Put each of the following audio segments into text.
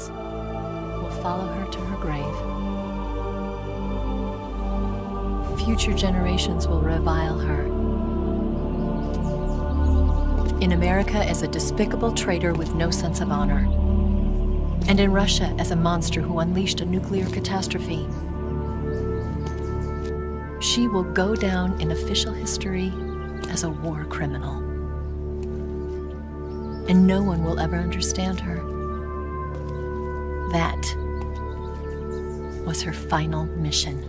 will follow her to her grave. Future generations will revile her. In America as a despicable traitor with no sense of honor. And in Russia as a monster who unleashed a nuclear catastrophe. She will go down in official history as a war criminal. And no one will ever understand her. That was her final mission.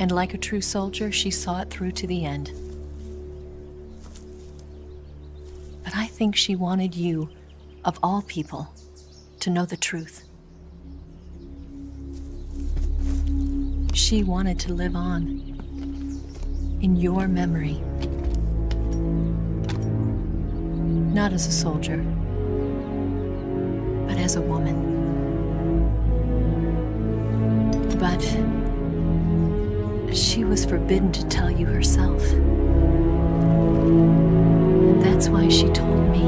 And like a true soldier, she saw it through to the end. But I think she wanted you, of all people, to know the truth. She wanted to live on in your memory. Not as a soldier, but as a woman. But she was forbidden to tell you herself. And that's why she told me.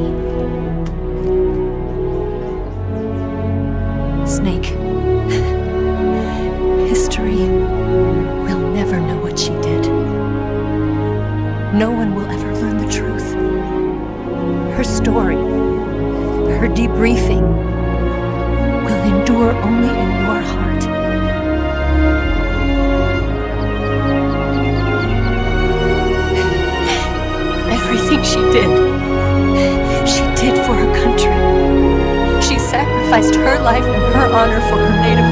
Snake, history will never know what she did. No one will ever debriefing, will endure only in your heart. Everything she did, she did for her country. She sacrificed her life and her honor for her native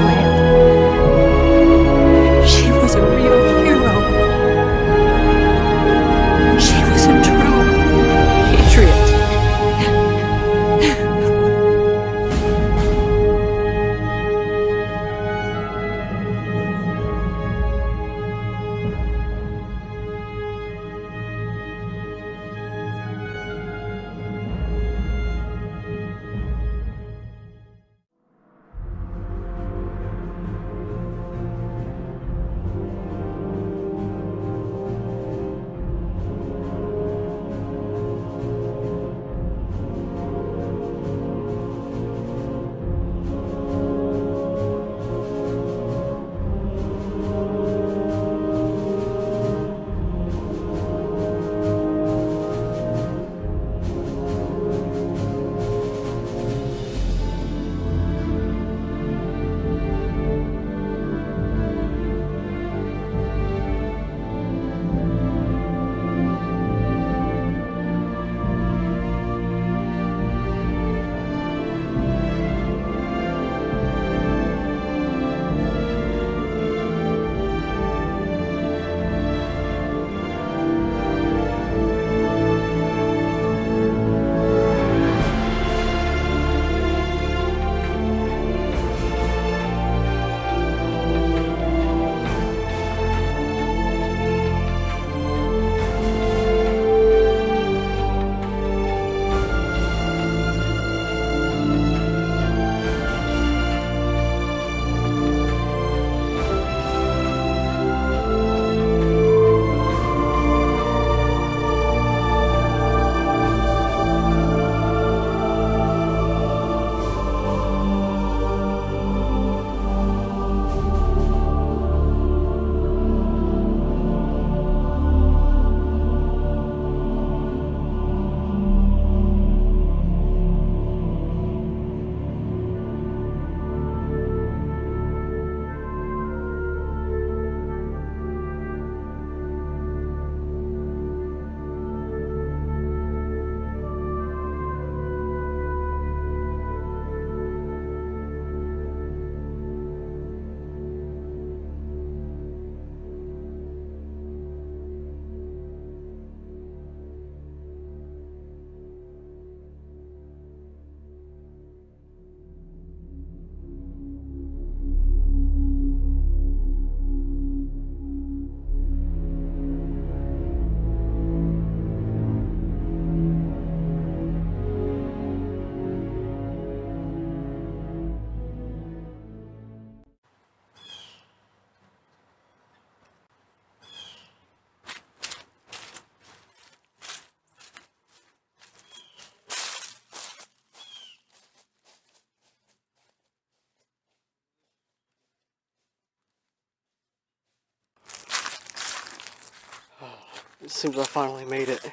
seems I finally made it.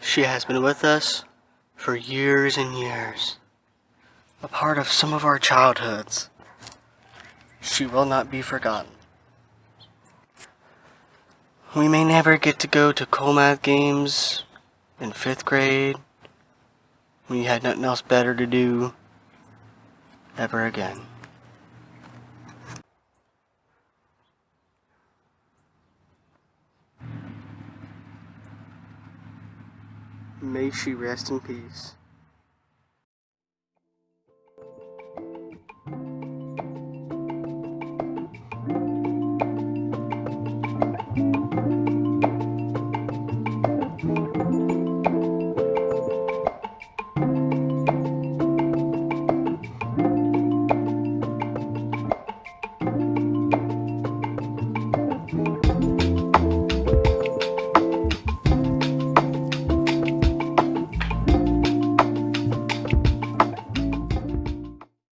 She has been with us for years and years. A part of some of our childhoods. She will not be forgotten. We may never get to go to Coolmath games in fifth grade. We had nothing else better to do ever again. May she rest in peace.